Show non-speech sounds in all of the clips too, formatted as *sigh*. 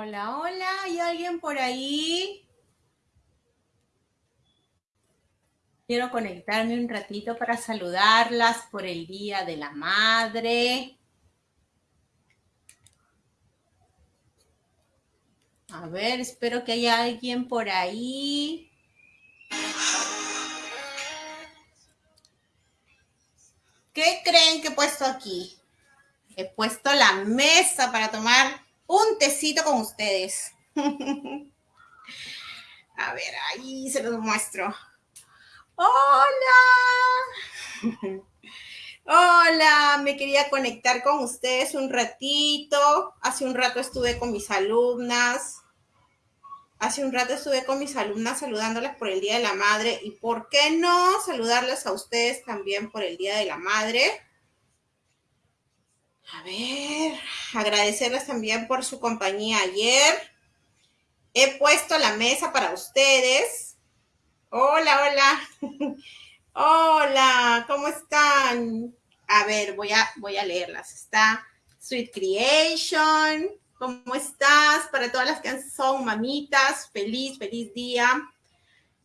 Hola, hola, ¿hay alguien por ahí? Quiero conectarme un ratito para saludarlas por el Día de la Madre. A ver, espero que haya alguien por ahí. ¿Qué creen que he puesto aquí? He puesto la mesa para tomar un tecito con ustedes. *laughs* A ver, ahí se los muestro. Hola. *laughs* Hola, me quería conectar con ustedes un ratito. Hace un rato estuve con mis alumnas. Hace un rato estuve con mis alumnas saludándolas por el Día de la Madre. ¿Y por qué no saludarles a ustedes también por el Día de la Madre? A ver, agradecerles también por su compañía ayer. He puesto la mesa para ustedes. Hola, hola. *laughs* Hola, ¿cómo están? A ver, voy a, voy a leerlas. Está Sweet Creation. ¿Cómo estás? Para todas las que son mamitas, feliz, feliz día.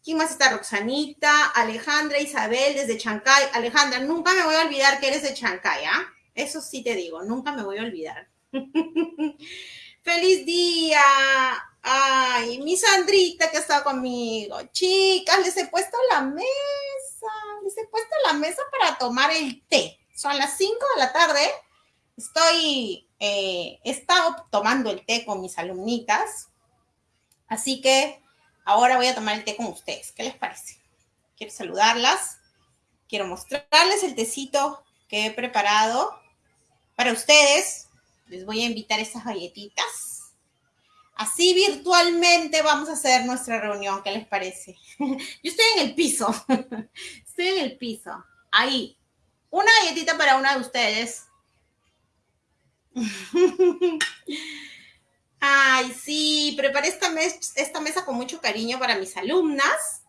¿Quién más está? Roxanita, Alejandra, Isabel desde Chancay. Alejandra, nunca me voy a olvidar que eres de Chancay, ¿ah? Eso sí te digo, nunca me voy a olvidar. *laughs* ¡Feliz día! Ay, mi Sandrita que está conmigo. Chicas, les he puesto la mesa. Les he puesto la mesa para tomar el té. Son las 5 de la tarde. Estoy, eh, he estado tomando el té con mis alumnitas. Así que ahora voy a tomar el té con ustedes. ¿Qué les parece? Quiero saludarlas. Quiero mostrarles el tecito que he preparado para ustedes. Les voy a invitar estas galletitas Así virtualmente vamos a hacer nuestra reunión, ¿qué les parece? *laughs* Yo estoy en el piso, *laughs* estoy en el piso. Ahí, una galletita para una de ustedes. *laughs* Ay, sí, preparé esta, esta mesa con mucho cariño para mis alumnas.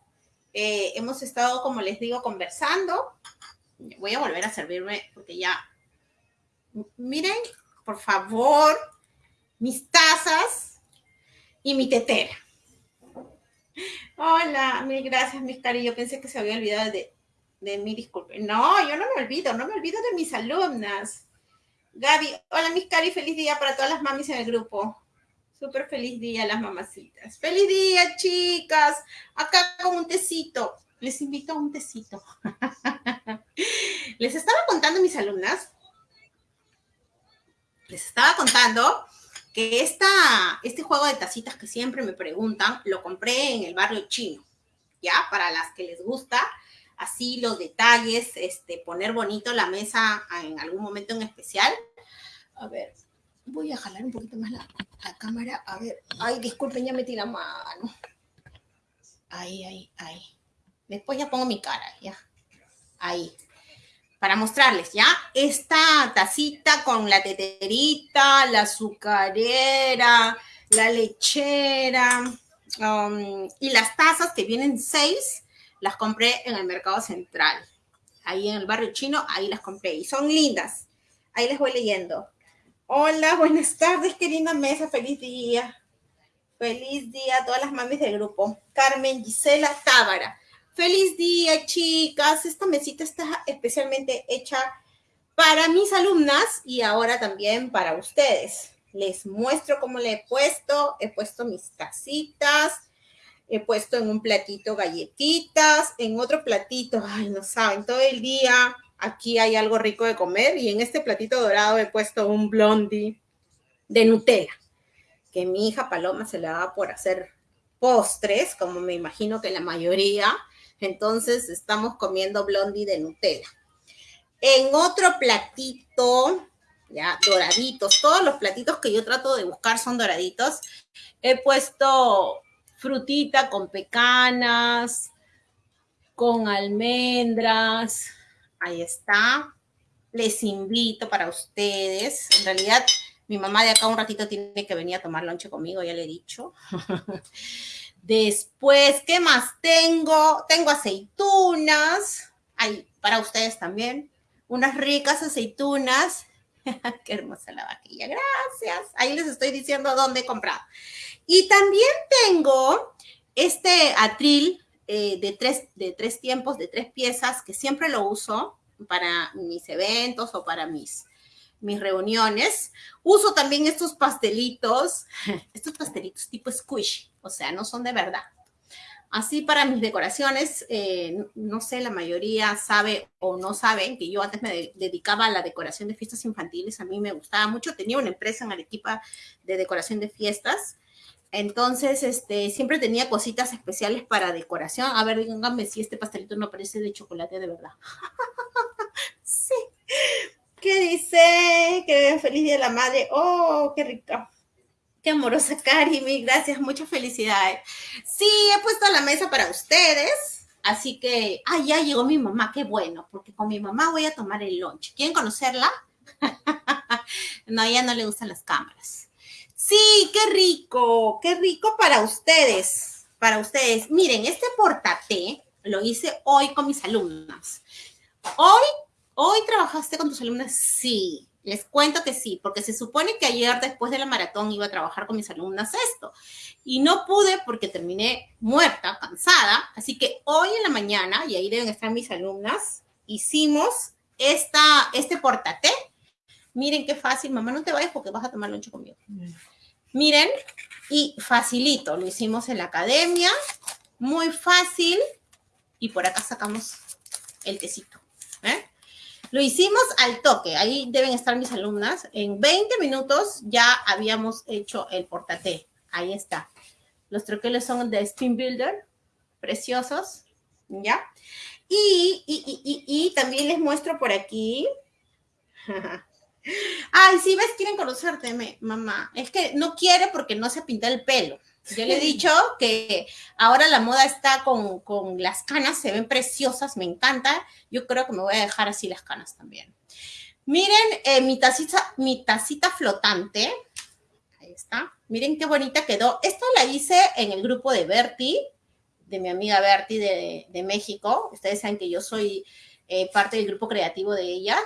Eh, hemos estado, como les digo, conversando. Voy a volver a servirme porque ya... Miren, por favor, mis tazas y mi tetera. Hola, mil gracias, mis cari. Yo pensé que se había olvidado de, de mí, disculpe. No, yo no me olvido, no me olvido de mis alumnas. Gaby, hola, mis cari, feliz día para todas las mamis en el grupo. Súper feliz día, las mamacitas. Feliz día, chicas. Acá con un tecito. Les invito a un tecito. *laughs* Les estaba contando mis alumnas. Les estaba contando que esta, este juego de tacitas que siempre me preguntan, lo compré en el barrio chino, ¿ya? Para las que les gusta, así los detalles, este, poner bonito la mesa en algún momento en especial. A ver, voy a jalar un poquito más la, cámara. A ver, ay, disculpen, ya metí la mano. Ahí, ahí, ahí. Después ya pongo mi cara, ya. Ahí para mostrarles, ¿ya? Esta tacita con la teterita, la azucarera, la lechera um, y las tazas que vienen seis, las compré en el mercado central. Ahí en el barrio chino, ahí las compré y son lindas. Ahí les voy leyendo. Hola, buenas tardes, querida mesa, feliz día. Feliz día a todas las mamis del grupo. Carmen Gisela Tábara. Feliz día, chicas. Esta mesita está especialmente hecha para mis alumnas y ahora también para ustedes. Les muestro cómo le he puesto. He puesto mis tacitas. He puesto en un platito galletitas. En otro platito, ay, no saben, todo el día aquí hay algo rico de comer. Y en este platito dorado he puesto un blondie de Nutella. Que mi hija Paloma se le da por hacer postres, como me imagino que la mayoría entonces estamos comiendo blondie de Nutella. En otro platito, ya doraditos, todos los platitos que yo trato de buscar son doraditos. He puesto frutita con pecanas, con almendras. Ahí está. Les invito para ustedes. En realidad, mi mamá de acá un ratito tiene que venir a tomar lonche conmigo, ya le he dicho. *laughs* Después, ¿qué más tengo? Tengo aceitunas. Hay para ustedes también. Unas ricas aceitunas. *laughs* Qué hermosa la vaquilla, gracias. Ahí les estoy diciendo dónde he comprado. Y también tengo este atril eh, de, tres, de tres tiempos, de tres piezas, que siempre lo uso para mis eventos o para mis, mis reuniones. Uso también estos pastelitos, *laughs* estos pastelitos tipo squish, o sea, no son de verdad. Así para mis decoraciones, eh, no sé, la mayoría sabe o no saben que yo antes me dedicaba a la decoración de fiestas infantiles, a mí me gustaba mucho, tenía una empresa en Arequipa de decoración de fiestas, entonces este, siempre tenía cositas especiales para decoración. A ver, díganme si este pastelito no parece de chocolate de verdad. *laughs* sí. ¿Qué dice? Que feliz día de la madre. Oh, qué rica. Qué amorosa, *laughs* Karimi. Gracias, muchas felicidades. Sí, he puesto la mesa para ustedes. Así que, ah, ya llegó mi mamá, qué bueno, porque con mi mamá voy a tomar el lunch. ¿Quieren conocerla? *laughs* no, ella no le gustan las cámaras. Sí, qué rico, qué rico para ustedes, para ustedes. Miren, este portate lo hice hoy con mis alumnas. Hoy, hoy trabajaste con tus alumnas, sí. Les cuento que sí, porque se supone que ayer después de la maratón iba a trabajar con mis alumnas esto. Y no pude porque terminé muerta, cansada. Así que hoy en la mañana, y ahí deben estar mis alumnas, hicimos esta, este portate. Miren qué fácil, mamá, no te vayas porque vas a tomar lonche conmigo. Miren, y facilito, lo hicimos en la academia, muy fácil. Y por acá sacamos el tecito. Lo hicimos al toque, ahí deben estar mis alumnas. En 20 minutos ya habíamos hecho el portate. Ahí está. Los troqueles son de Spin Builder, preciosos, ¿ya? Y, y, también les muestro por aquí. *laughs* Ay, si ves, quieren conocerte, mamá. Es que no quiere porque no se pinta el pelo. Yo le he dicho que ahora la moda está con, las canas, se ven preciosas, me encanta. Yo creo que me voy a dejar así las canas también. Miren eh, mi, tacita, mi tacita flotante. Ahí está. Miren qué bonita quedó. Esto la hice en el grupo de Bertie, de mi amiga Bertie de, México. Ustedes saben que yo soy eh, parte del grupo creativo de ella.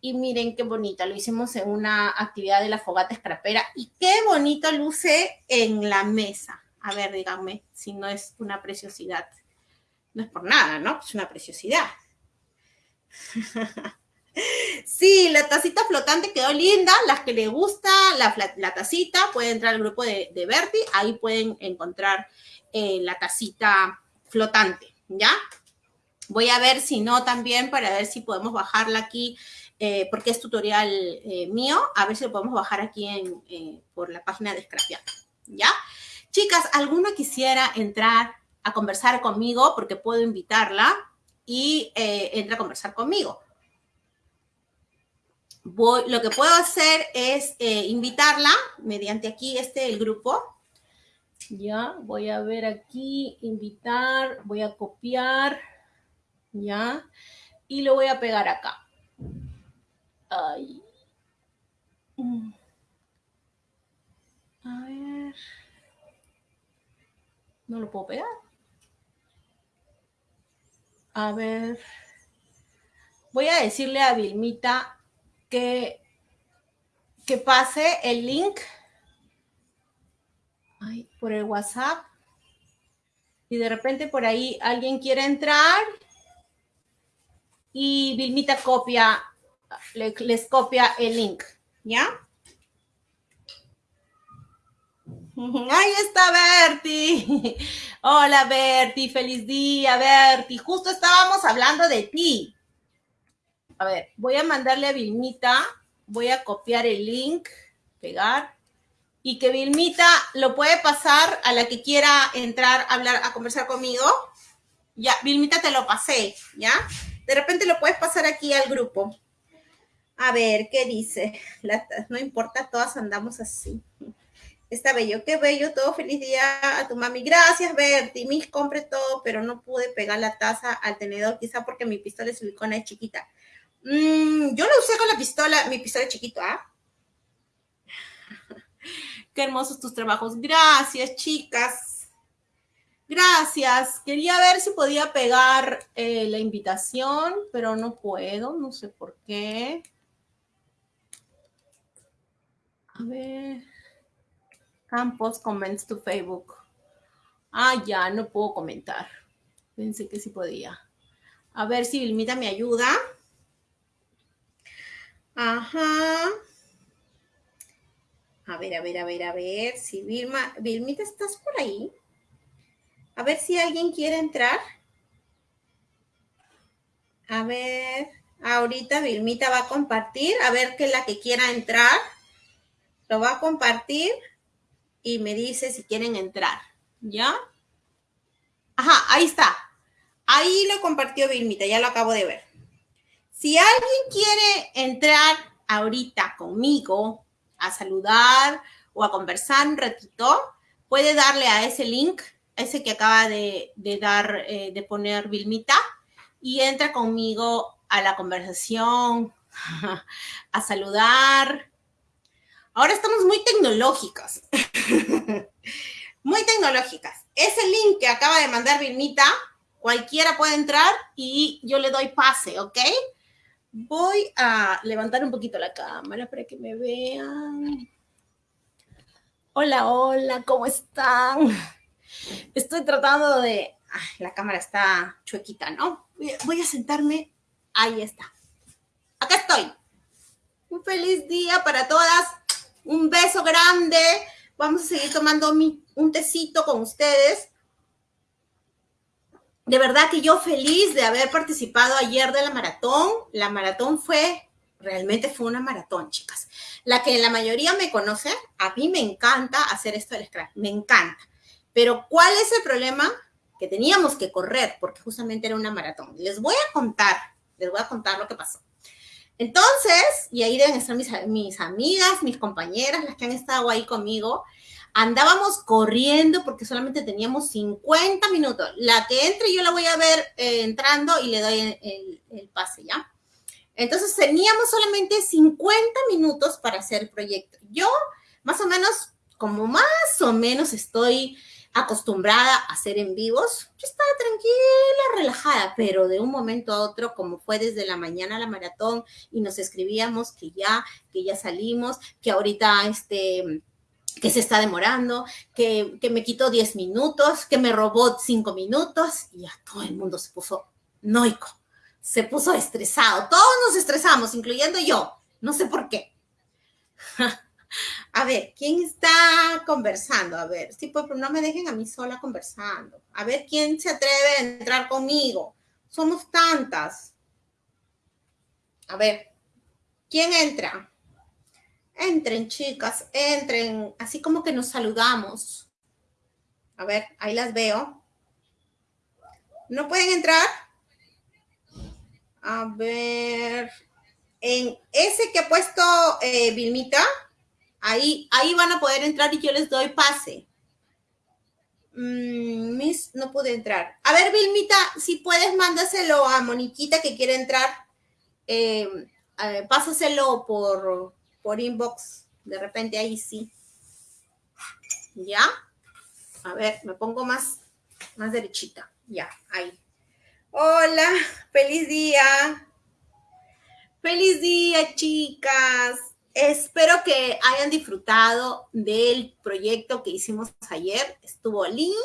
Y miren qué bonita, lo hicimos en una actividad de la fogata escrapera y qué bonito luce en la mesa. A ver, díganme si no es una preciosidad. No es por nada, ¿no? Es una preciosidad. *laughs* Sí, la tacita flotante quedó linda. Las que les gusta la, tacita, pueden entrar al grupo de, de Berti. Ahí pueden encontrar eh, la tacita flotante, ¿ya? Voy a ver si no también para ver si podemos bajarla aquí eh, porque es tutorial eh, mío. A ver si lo podemos bajar aquí eh, por la página de Scrapear. ¿Ya? Chicas, ¿alguna quisiera entrar a conversar conmigo? Porque puedo invitarla y entra a conversar conmigo. lo que puedo hacer es invitarla mediante aquí este el grupo. Ya, voy a ver aquí, invitar, voy a copiar, ya, y lo voy a pegar acá. Ay. Mm. A ver. No lo puedo pegar. A ver. Voy a decirle a Vilmita que, que pase el link por el WhatsApp. Y de repente por ahí alguien quiere entrar y Vilmita copia les copia el link, ¿ya? Ahí está Berti. *laughs* Hola Berti, feliz día Berti. Justo estábamos hablando de ti. A ver, voy a mandarle a Vilmita, voy a copiar el link, pegar, y que Vilmita lo puede pasar a la que quiera entrar a hablar, a conversar conmigo. Ya, Vilmita te lo pasé, ¿ya? De repente lo puedes pasar aquí al grupo. A ver, ¿qué dice? *laughs* no importa, todas andamos así. Está bello, qué bello, todo feliz día a tu mami. Gracias, Berti. Mis compré todo, pero no pude pegar la taza al tenedor, quizá porque mi pistola de silicona es chiquita. Mm, yo lo usé con la pistola, mi pistola es chiquito, ¿ah? *laughs* Qué hermosos tus trabajos. Gracias, chicas. Gracias. Quería ver si podía pegar eh, la invitación, pero no puedo, no sé por qué. A ver. Campos comments to Facebook. Ah, ya, no puedo comentar. Pensé que sí podía. A ver si Vilmita me ayuda. Ajá. A ver, a ver, a ver, a ver. Si Vilma, Vilmita, ¿estás por ahí? A ver si alguien quiere entrar. A ver, ahorita Vilmita va a compartir. A ver que la que quiera entrar lo va a compartir y me dice si quieren entrar. ¿Ya? Ajá, ahí está. Ahí lo compartió Vilmita, ya lo acabo de ver. Si alguien quiere entrar ahorita conmigo a saludar o a conversar un ratito, puede darle a ese link, ese que acaba de, dar, eh, de poner Vilmita, y entra conmigo a la conversación, *laughs* a saludar. Ahora estamos muy tecnológicas. *laughs* muy tecnológicas. Ese link que acaba de mandar Vilmita, cualquiera puede entrar y yo le doy pase, ¿ok? Voy a levantar un poquito la cámara para que me vean. Hola, hola, ¿cómo están? Estoy tratando de... la cámara está chuequita, ¿no? Voy a sentarme. Ahí está. Acá estoy. Un feliz día para todas. Un beso grande. Vamos a seguir tomando un tecito con ustedes. De verdad que yo feliz de haber participado ayer de la maratón. La maratón fue, realmente fue una maratón, chicas. La que la mayoría me conoce, a mí me encanta hacer esto del scratch, me encanta. Pero ¿cuál es el problema? Que teníamos que correr porque justamente era una maratón. Les voy a contar, les voy a contar lo que pasó. Entonces, y ahí deben estar mis, amigas, mis compañeras, las que han estado ahí conmigo, andábamos corriendo porque solamente teníamos 50 minutos. La que entre yo la voy a ver eh, entrando y le doy el, el, pase, ¿ya? Entonces teníamos solamente 50 minutos para hacer el proyecto. Yo, más o menos, como más o menos estoy acostumbrada a hacer en vivos, yo estaba tranquila, relajada, pero de un momento a otro, como fue desde la mañana la maratón y nos escribíamos que ya, que ya salimos, que ahorita este que se está demorando, que, que me quitó 10 minutos, que me robó 5 minutos y ya todo el mundo se puso noico, se puso estresado. Todos nos estresamos, incluyendo yo. No sé por qué. *laughs* A ver, ¿quién está conversando? A ver, sí, pues no me dejen a mí sola conversando. A ver, ¿quién se atreve a entrar conmigo? Somos tantas. A ver, ¿quién entra? Entren, chicas, entren, así como que nos saludamos. A ver, ahí las veo. ¿No pueden entrar? A ver, en ese que ha puesto eh, Vilmita, Ahí, ahí van a poder entrar y yo les doy pase. Mm, Miss, no pude entrar. A ver, Vilmita, si puedes, mándaselo a Moniquita que quiere entrar. Eh, pásaselo por, por inbox. De repente ahí sí. ¿Ya? A ver, me pongo más, más derechita. Ya, ahí. Hola, feliz día. Feliz día, chicas. Espero que hayan disfrutado del proyecto que hicimos ayer. Estuvo lindo,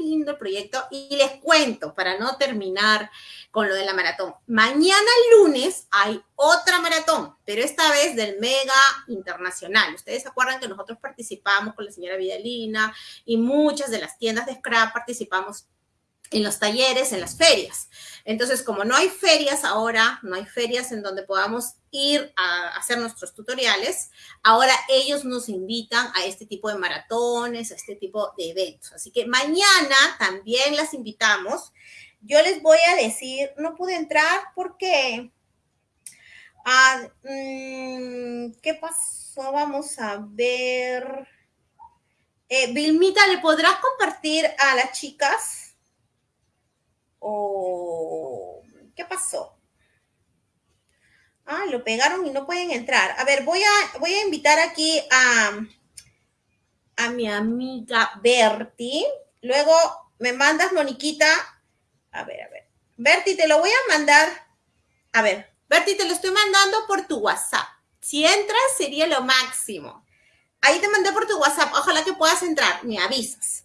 lindo el proyecto. Y les cuento, para no terminar con lo de la maratón, mañana lunes hay otra maratón, pero esta vez del Mega Internacional. Ustedes se acuerdan que nosotros participamos con la señora Vidalina y muchas de las tiendas de scrap participamos en los talleres, en las ferias. Entonces, como no hay ferias ahora, no hay ferias en donde podamos ir a hacer nuestros tutoriales, ahora ellos nos invitan a este tipo de maratones, a este tipo de eventos. Así que mañana también las invitamos. Yo les voy a decir, no pude entrar porque... Ah, mm, ¿Qué pasó? Vamos a ver. Eh, Vilmita, ¿le podrás compartir a las chicas? ¿O qué pasó? Ah, lo pegaron y no pueden entrar. A ver, voy a, voy a invitar aquí a, a mi amiga Berti. Luego me mandas, Moniquita. A ver, a ver. Berti, te lo voy a mandar. A ver, Berti, te lo estoy mandando por tu WhatsApp. Si entras, sería lo máximo. Ahí te mandé por tu WhatsApp. Ojalá que puedas entrar. Me avisas.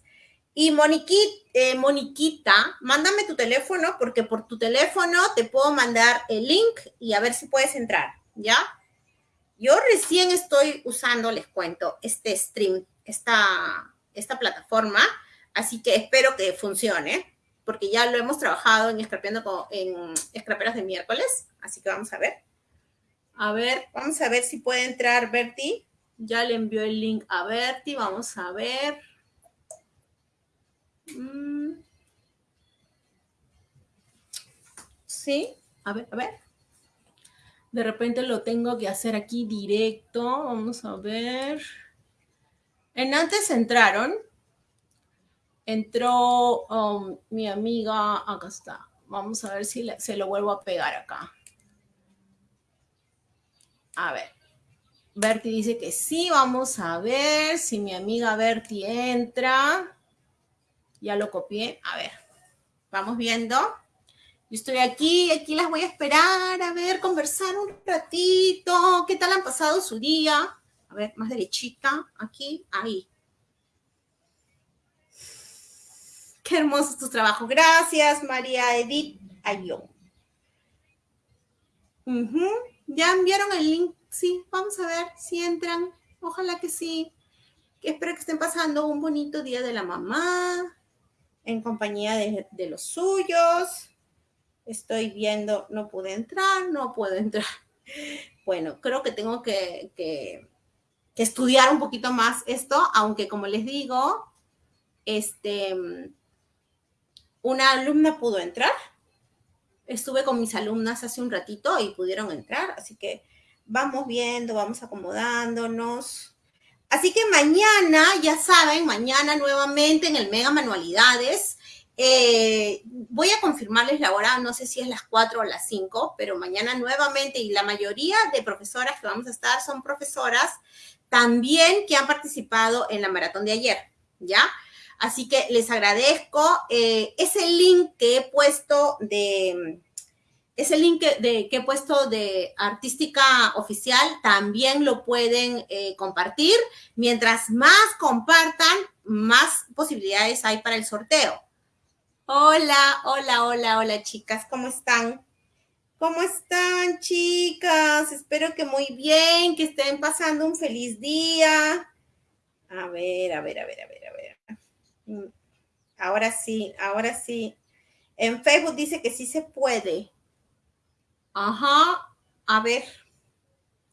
Y Moniquita, eh, Moniquita, mándame tu teléfono porque por tu teléfono te puedo mandar el link y a ver si puedes entrar, ¿ya? Yo recién estoy usando, les cuento, este stream, esta, esta plataforma, así que espero que funcione, porque ya lo hemos trabajado en Escrapeando en Escraperas de miércoles, así que vamos a ver. A ver, vamos a ver si puede entrar Berti. Ya le envió el link a Berti, vamos a ver. Mm. Sí, a ver, a ver. De repente lo tengo que hacer aquí directo. Vamos a ver. En antes entraron. Entró um, mi amiga. Acá está. Vamos a ver si se lo vuelvo a pegar acá. A ver. Berti dice que sí. Vamos a ver si mi amiga Berti entra. Ya lo copié. A ver, vamos viendo. Yo estoy aquí, aquí las voy a esperar, a ver, conversar un ratito. ¿Qué tal han pasado su día? A ver, más derechita, aquí, ahí. Qué hermoso tu trabajo. Gracias, María Edith Ayón. ¿Ya enviaron el link? Sí, vamos a ver si entran. Ojalá que sí. Espero que estén pasando un bonito día de la mamá en compañía de, los suyos. Estoy viendo, no pude entrar, no puedo entrar. *laughs* Bueno, creo que tengo que, que, estudiar un poquito más esto, aunque como les digo, este, una alumna pudo entrar. Estuve con mis alumnas hace un ratito y pudieron entrar, así que vamos viendo, vamos acomodándonos. Así que mañana, ya saben, mañana nuevamente en el Mega Manualidades. Eh, voy a confirmarles la hora, no sé si es las 4 o las 5, pero mañana nuevamente y la mayoría de profesoras que vamos a estar son profesoras también que han participado en la maratón de ayer, ¿ya? Así que les agradezco eh, ese link que he puesto de, ese link de, que he puesto de artística oficial también lo pueden eh, compartir. Mientras más compartan, más posibilidades hay para el sorteo. Hola, hola, hola, hola chicas, ¿cómo están? ¿Cómo están chicas? Espero que muy bien, que estén pasando un feliz día. A ver, a ver, a ver, a ver, a ver. Mm, ahora sí, ahora sí. En Facebook dice que sí se puede. Ajá, a ver,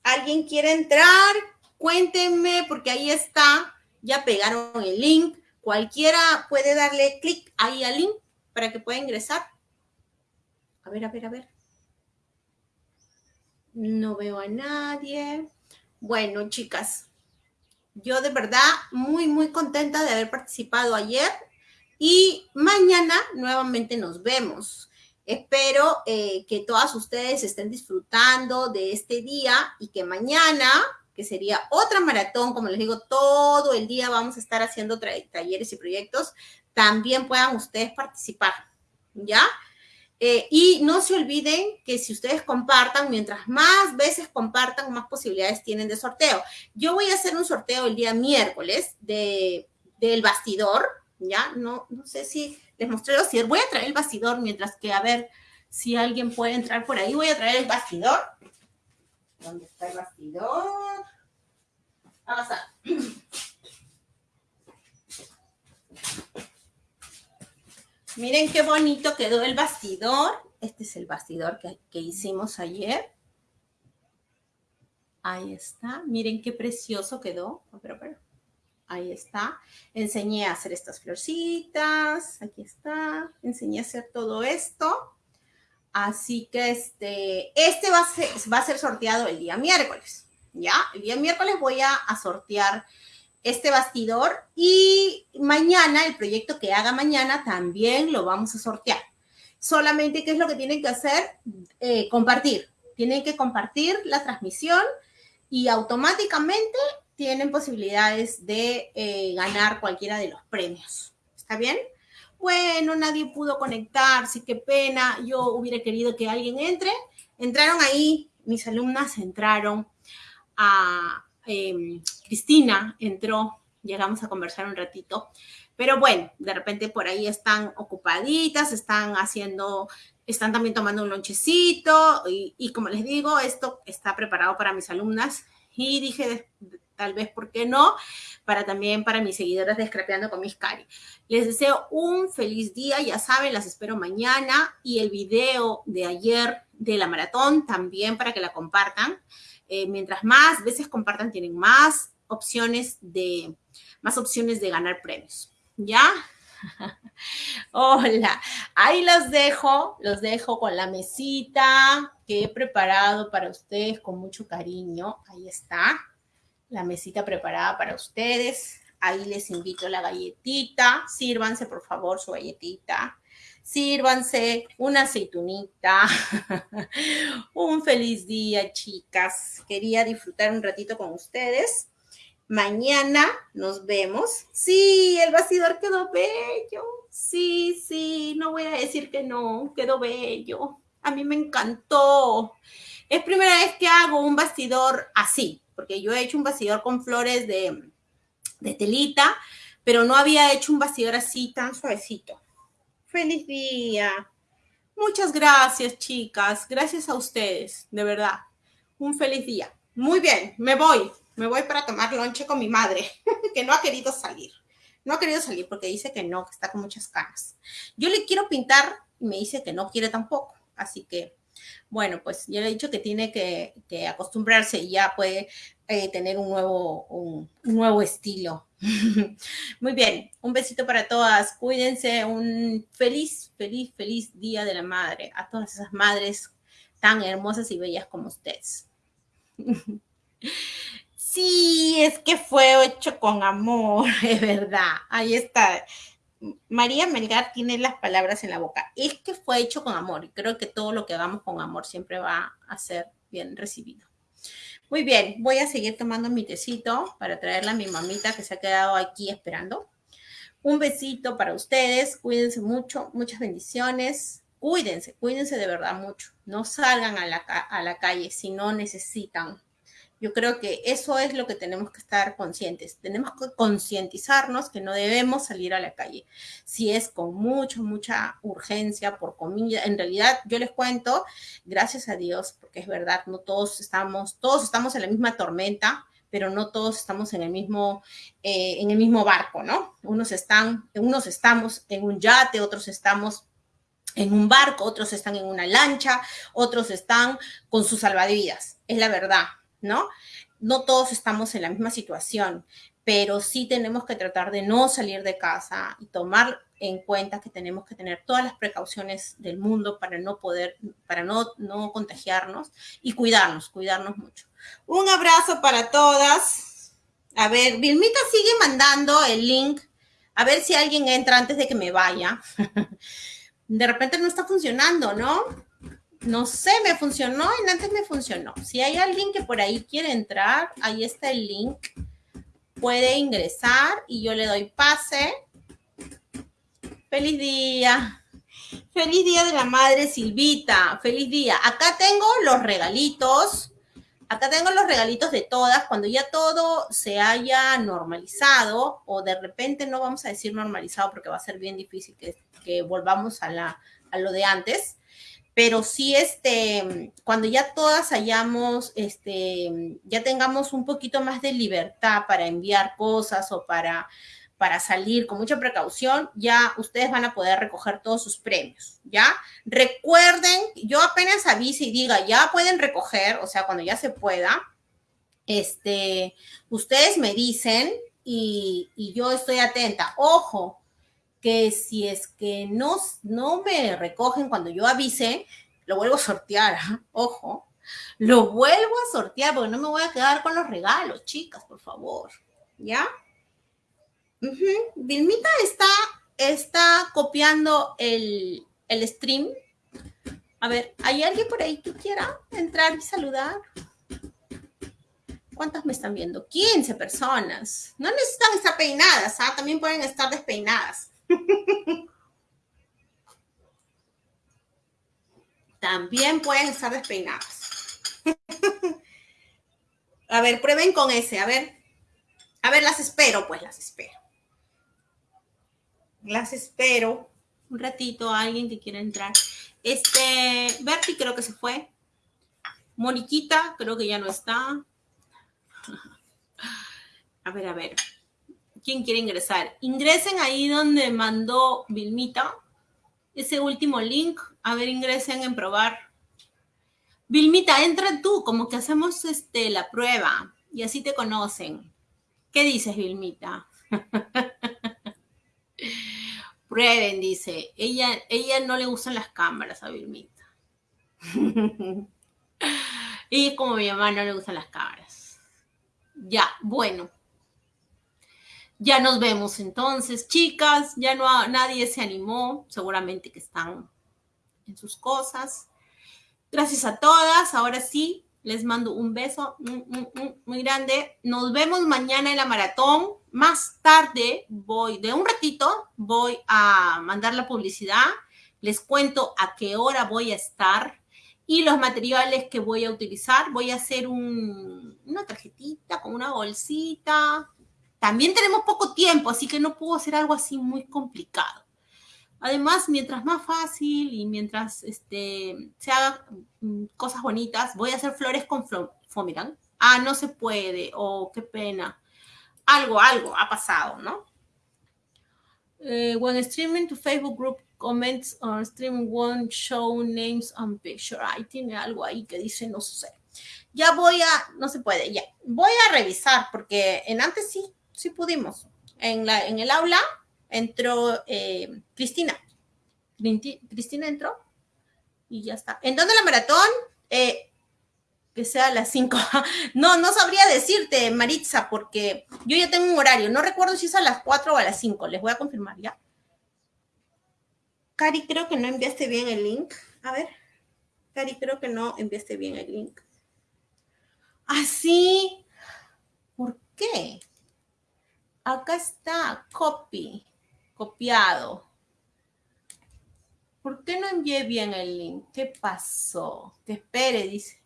¿alguien quiere entrar? Cuéntenme, porque ahí está, ya pegaron el link. Cualquiera puede darle clic ahí al link para que pueda ingresar. A ver, a ver, a ver. No veo a nadie. Bueno, chicas, yo de verdad muy, muy contenta de haber participado ayer y mañana nuevamente nos vemos. Espero eh, que todas ustedes estén disfrutando de este día y que mañana, que sería otra maratón, como les digo, todo el día vamos a estar haciendo talleres y proyectos, también puedan ustedes participar, ¿ya? Eh, y no se olviden que si ustedes compartan, mientras más veces compartan, más posibilidades tienen de sorteo. Yo voy a hacer un sorteo el día miércoles de, del bastidor, ¿ya? No, no sé si les mostré bastidor. Voy a traer el bastidor mientras que a ver si alguien puede entrar por ahí. Voy a traer el bastidor. ¿Dónde está el bastidor? Vamos a... Miren qué bonito quedó el bastidor. Este es el bastidor que, que hicimos ayer. Ahí está. Miren qué precioso quedó. Pero, pero. Ahí está. Enseñé a hacer estas florcitas. Aquí está. Enseñé a hacer todo esto. Así que este, este va a, ser, sorteado el día miércoles. ¿Ya? El día miércoles voy a, a sortear este bastidor y mañana, el proyecto que haga mañana, también lo vamos a sortear. Solamente, ¿qué es lo que tienen que hacer? Eh, compartir. Tienen que compartir la transmisión y automáticamente tienen posibilidades de eh, ganar cualquiera de los premios. ¿Está bien? Bueno, nadie pudo conectarse, qué pena. Yo hubiera querido que alguien entre. Entraron ahí, mis alumnas entraron em, Cristina entró, llegamos a conversar un ratito, pero bueno, de repente por ahí están ocupaditas, están haciendo, están también tomando un lonchecito y, y como les digo, esto está preparado para mis alumnas y dije, tal vez, ¿por qué no? Para también para mis seguidoras de Scrapeando con mis cari. Les deseo un feliz día, ya saben, las espero mañana y el video de ayer de la maratón también para que la compartan. Eh, mientras más veces compartan, tienen más opciones de, más opciones de ganar premios. ¿Ya? *laughs* Hola, ahí los dejo, los dejo con la mesita que he preparado para ustedes con mucho cariño. Ahí está la mesita preparada para ustedes. Ahí les invito la galletita. Sírvanse, por favor, su galletita. Sírvanse una aceitunita. *laughs* un feliz día, chicas. Quería disfrutar un ratito con ustedes. Mañana nos vemos. Sí, el bastidor quedó bello. Sí, sí, no voy a decir que no, quedó bello. A mí me encantó. Es primera vez que hago un bastidor así, porque yo he hecho un bastidor con flores de, telita, pero no había hecho un bastidor así tan suavecito. Feliz día. Muchas gracias, chicas. Gracias a ustedes, de verdad. Un feliz día. Muy bien, me voy. Me voy para tomar lonche con mi madre, *laughs* que no ha querido salir. No ha querido salir porque dice que no, que está con muchas canas. Yo le quiero pintar y me dice que no quiere tampoco. Así que bueno, pues ya le he dicho que tiene que, acostumbrarse y ya puede eh, tener un nuevo, un, nuevo estilo. *laughs* Muy bien, un besito para todas. Cuídense, un feliz, feliz, feliz Día de la Madre a todas esas madres tan hermosas y bellas como ustedes. *laughs* Sí, es que fue hecho con amor, *laughs* es verdad. Ahí está. María Melgar tiene las palabras en la boca. Es que fue hecho con amor y creo que todo lo que hagamos con amor siempre va a ser bien recibido. Muy bien, voy a seguir tomando mi tecito para traerle a mi mamita que se ha quedado aquí esperando. Un besito para ustedes, cuídense mucho, muchas bendiciones. Cuídense, cuídense de verdad mucho. No salgan a la, a la calle si no necesitan yo creo que eso es lo que tenemos que estar conscientes. Tenemos que concientizarnos que no debemos salir a la calle. Si es con mucha, mucha urgencia por comida, en realidad yo les cuento, gracias a Dios, porque es verdad, no todos estamos, todos estamos en la misma tormenta, pero no todos estamos en el mismo, eh, en el mismo barco, ¿no? Unos están, unos estamos en un yate, otros estamos en un barco, otros están en una lancha, otros están con sus salvavidas. Es la verdad, ¿no? No todos estamos en la misma situación, pero sí tenemos que tratar de no salir de casa y tomar en cuenta que tenemos que tener todas las precauciones del mundo para no poder, para no, no contagiarnos y cuidarnos, cuidarnos mucho. Un abrazo para todas. A ver, Vilmita sigue mandando el link. A ver si alguien entra antes de que me vaya. *laughs* De repente no está funcionando, ¿no? No sé, me funcionó y antes me funcionó. Si hay alguien que por ahí quiere entrar, ahí está el link. Puede ingresar y yo le doy pase. Feliz día. Feliz día de la madre Silvita. Feliz día. Acá tengo los regalitos. Acá tengo los regalitos de todas. Cuando ya todo se haya normalizado, o de repente no vamos a decir normalizado porque va a ser bien difícil que, volvamos a lo de antes pero sí, este, cuando ya todas hayamos, este, ya tengamos un poquito más de libertad para enviar cosas o para, para salir con mucha precaución, ya ustedes van a poder recoger todos sus premios, ¿ya? Recuerden, yo apenas avise y diga, ya pueden recoger, o sea, cuando ya se pueda, este, ustedes me dicen y, y yo estoy atenta. Ojo, que si es que no, no me recogen cuando yo avise, lo vuelvo a sortear, *laughs* ojo, lo vuelvo a sortear porque no me voy a quedar con los regalos, chicas, por favor, ¿ya? Vilmita está, está copiando el, el stream. A ver, ¿hay alguien por ahí que quiera entrar y saludar? ¿Cuántas me están viendo? 15 personas. No necesitan estar peinadas, ¿ah? También pueden estar despeinadas. También pueden estar despeinadas. *laughs* A ver, prueben con ese, a ver. A ver, las espero, pues las espero. Las espero. Un ratito, alguien que quiera entrar. Este, Berti creo que se fue. Moniquita creo que ya no está. *laughs* A ver, a ver. ¿Quién quiere ingresar? Ingresen ahí donde mandó Vilmita. Ese último link. A ver, ingresen en probar. Vilmita, entra tú, como que hacemos este, la prueba y así te conocen. ¿Qué dices, Vilmita? *laughs* Prueben, dice. Ella, ella no le gustan las cámaras a Vilmita. *laughs* y como mi mamá no le gustan las cámaras. Ya, bueno. Ya nos vemos entonces, chicas. Ya no nadie se animó. Seguramente que están en sus cosas. Gracias a todas. Ahora sí, les mando un beso muy grande. Nos vemos mañana en la maratón. Más tarde voy, de un ratito, voy a mandar la publicidad. Les cuento a qué hora voy a estar y los materiales que voy a utilizar. Voy a hacer una tarjetita con una bolsita. También tenemos poco tiempo, así que no puedo hacer algo así muy complicado. Además, mientras más fácil y mientras este, se haga mm, cosas bonitas, voy a hacer flores con fomirán. Ah, no se puede, oh, qué pena. Algo, algo ha pasado, ¿no? Eh, when streaming to Facebook group comments on stream won't show names and picture. Ahí tiene algo ahí que dice, no sé. Ya voy a, no se puede, ya. Voy a revisar porque en antes sí, sí pudimos. En, la, en el aula entró eh, Cristina. Cristina entró y ya está. ¿En dónde la maratón? Eh, que sea a las 5. *laughs* no, no sabría decirte, Maritza, porque yo ya tengo un horario. No recuerdo si es a las 4 o a las 5. Les voy a confirmar ya. Cari, creo que no enviaste bien el link. A ver. Cari, creo que no enviaste bien el link. ¿Ah, sí? ¿Por qué? Acá está, copy copiado. ¿Por qué no envié bien el link? ¿Qué pasó? Que espere, dice.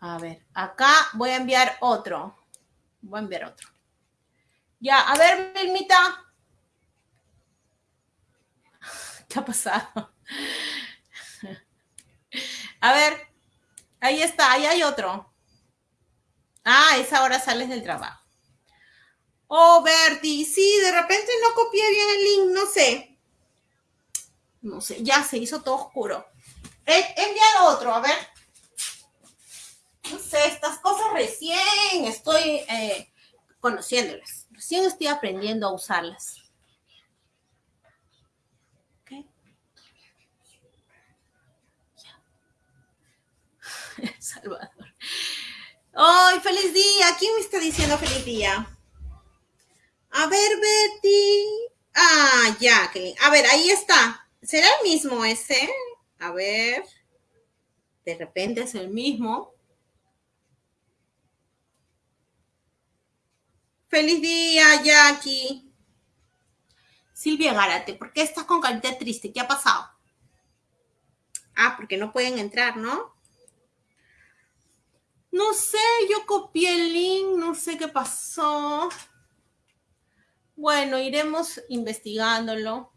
A ver, acá voy a enviar otro. Voy a enviar otro. Ya, a ver, Vilmita. *laughs* ¿Qué ha pasado? *laughs* A ver, ahí está, ahí hay otro. Ah, esa hora sales del trabajo. Oh, Bertie, sí, de repente no copié bien el link, no sé. No sé, ya se hizo todo oscuro. He, enviado otro, a ver. No sé, estas cosas recién estoy eh, conociéndolas. Recién estoy aprendiendo a usarlas. *laughs* Salvador. ¡Ay, feliz día! ¿Quién me está diciendo feliz día? A ver, Betty. Ah, ya, A ver, ahí está. ¿Será el mismo ese? A ver. De repente es el mismo. Feliz día, Jackie. Silvia Gárate, ¿por qué estás con carita triste? ¿Qué ha pasado? Ah, porque no pueden entrar, ¿no? No sé, yo copié el link, no sé qué pasó. Bueno, iremos investigándolo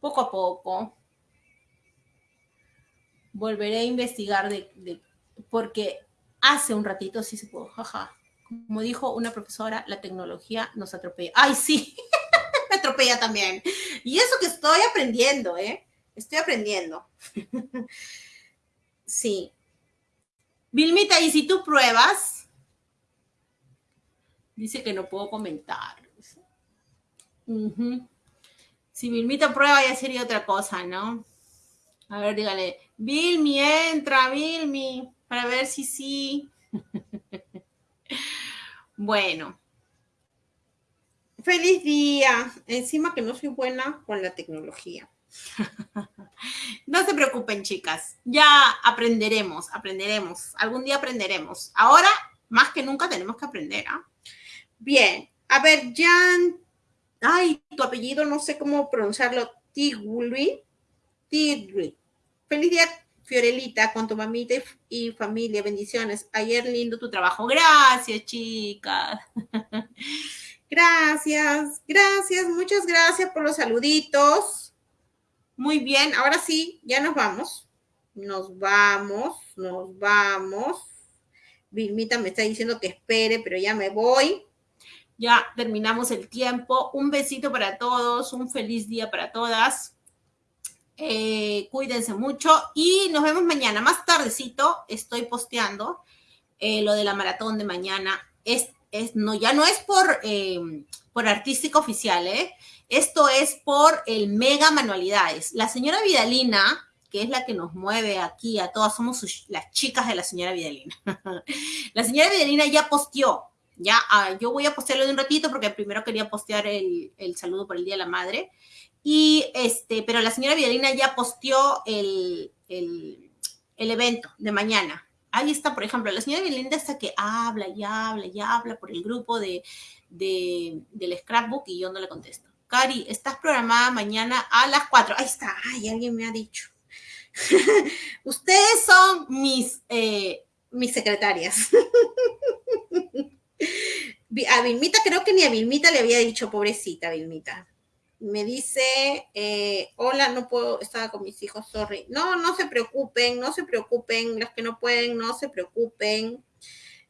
poco a poco. Volveré a investigar de, porque hace un ratito sí se pudo, jaja. Como dijo una profesora, la tecnología nos atropella. ¡Ay, sí! *laughs* Me atropella también. Y eso que estoy aprendiendo, ¿eh? Estoy aprendiendo. *laughs* sí. Vilmita, ¿y si tú pruebas? Dice que no puedo comentar. Si Vilmita prueba ya sería otra cosa, ¿no? A ver, dígale, Vilmi, entra, Vilmi, para ver si sí. *laughs* bueno. Feliz día. Encima que no soy buena con la tecnología. *laughs* no se preocupen, chicas. Ya aprenderemos, aprenderemos. Algún día aprenderemos. Ahora, más que nunca, tenemos que aprender. ¿ah? Bien. A ver, Jan ay, tu apellido no sé cómo pronunciarlo, Tigui, Tigui. Feliz día, Fiorelita, con tu mamita y, familia, bendiciones. Ayer lindo tu trabajo. Gracias, chicas. *laughs* gracias, gracias, muchas gracias por los saluditos. Muy bien, ahora sí, ya nos vamos. Nos vamos, nos vamos. Vilmita me está diciendo que espere, pero ya me voy. Ya terminamos el tiempo. Un besito para todos, un feliz día para todas. Eh, cuídense mucho y nos vemos mañana. Más tardecito estoy posteando eh, lo de la maratón de mañana. Es, es, no, ya no es por, em, por artística oficial, ¿eh? Esto es por el mega manualidades. La señora Vidalina, que es la que nos mueve aquí a todas, somos las chicas de la señora Vidalina. *laughs* la señora Vidalina ya posteó, ya, ah, yo voy a postearlo de un ratito porque primero quería postear el, el saludo por el Día de la Madre y este, pero la señora Vidalina ya posteó el, el, el, evento de mañana. Ahí está, por ejemplo, la señora Vidalina está que habla y habla y habla por el grupo de, de, del scrapbook y yo no le contesto. Cari, estás programada mañana a las 4. Ahí está, ay, alguien me ha dicho. *laughs* Ustedes son mis, eh, mis secretarias. *laughs* a Vilmita, creo que ni a Vilmita le había dicho, pobrecita Vilmita me dice, eh, hola, no puedo, estaba con mis hijos, sorry. No, no se preocupen, no se preocupen, las que no pueden, no se preocupen.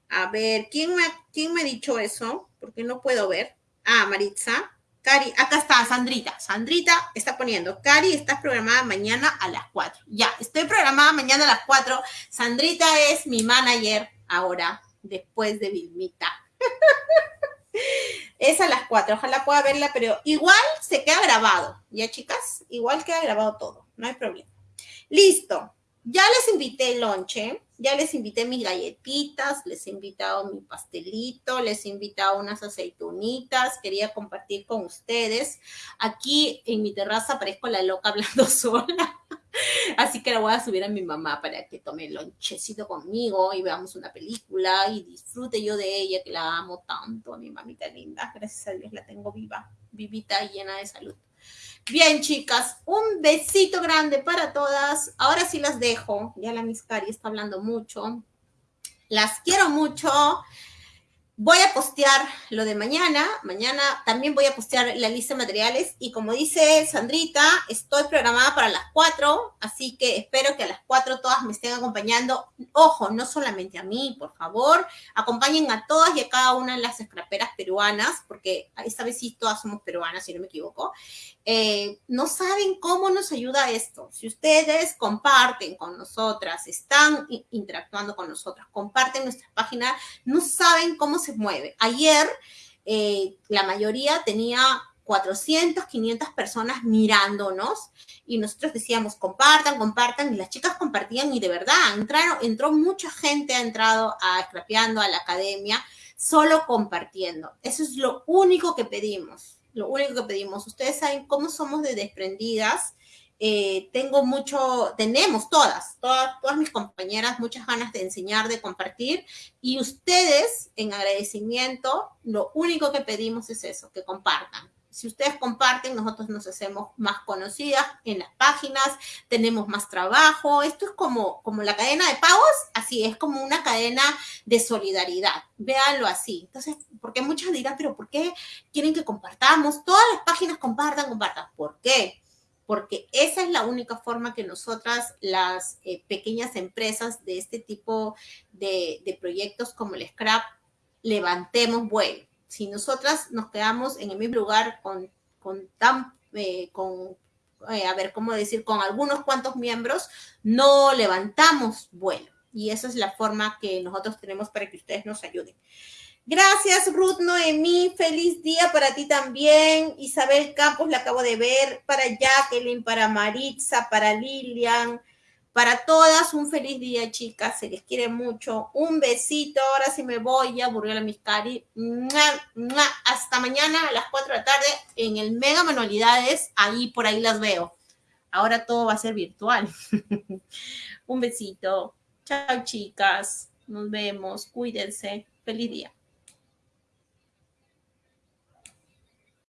A ver, ¿quién me, quién me ha dicho eso? Porque no puedo ver. Ah, Maritza. Cari, acá está, Sandrita. Sandrita está poniendo, Cari, estás programada mañana a las 4. Ya, estoy programada mañana a las 4. Sandrita es mi manager ahora, después de Vilmita. *laughs* Es a las 4, ojalá pueda verla, pero igual se queda grabado, ¿ya chicas? Igual queda grabado todo, no hay problema. Listo, ya les invité el lonche, ya les invité mis galletitas, les he invitado mi pastelito, les he invitado unas aceitunitas, quería compartir con ustedes. Aquí en mi terraza parezco la loca hablando *laughs* sola. *laughs* Así que la voy a subir a mi mamá para que tome el lonchecito conmigo y veamos una película y disfrute yo de ella, que la amo tanto, a mi mamita linda. Gracias a Dios la tengo viva, vivita y llena de salud. Bien, chicas, un besito grande para todas. Ahora sí las dejo. Ya la Miss Cari está hablando mucho. Las quiero mucho. Voy a postear lo de mañana. Mañana también voy a postear la lista de materiales. Y como dice Sandrita, estoy programada para las 4. Así que espero que a las 4 todas me estén acompañando. Ojo, no solamente a mí, por favor. Acompañen a todas y a cada una de las escraperas peruanas, porque esta vez sí todas somos peruanas, si no me equivoco. Eh, no saben cómo nos ayuda esto. Si ustedes comparten con nosotras, están interactuando con nosotras, comparten nuestra página, no saben cómo se mueve. Ayer eh, la mayoría tenía 400, 500 personas mirándonos y nosotros decíamos compartan, compartan y las chicas compartían y de verdad entraron, entró mucha gente, ha entrado a Scrapeando, a la academia, solo compartiendo. Eso es lo único que pedimos lo único que pedimos. Ustedes saben cómo somos de desprendidas. Eh, tengo mucho, tenemos todas, todas, todas mis compañeras, muchas ganas de enseñar, de compartir. Y ustedes, en agradecimiento, lo único que pedimos es eso, que compartan. Si ustedes comparten, nosotros nos hacemos más conocidas en las páginas, tenemos más trabajo. Esto es como, como la cadena de pagos, así es como una cadena de solidaridad. Véanlo así. Entonces, porque muchas dirán, pero ¿por qué quieren que compartamos? Todas las páginas compartan, compartan. ¿Por qué? Porque esa es la única forma que nosotras, las eh, pequeñas empresas de este tipo de, de proyectos como el Scrap, levantemos vuelo si nosotras nos quedamos en el mismo lugar con, con tan, eh, con, eh, a ver, ¿cómo decir? Con algunos cuantos miembros, no levantamos vuelo. Y esa es la forma que nosotros tenemos para que ustedes nos ayuden. Gracias, Ruth Noemí. Feliz día para ti también. Isabel Campos la acabo de ver. Para Jacqueline, para Maritza, para Lilian, para todas, un feliz día, chicas. Se les quiere mucho. Un besito. Ahora sí me voy a aburrir a mis cari. Hasta mañana a las 4 de la tarde en el Mega Manualidades. Ahí por ahí las veo. Ahora todo va a ser virtual. *laughs* un besito. Chao, chicas. Nos vemos. Cuídense. Feliz día.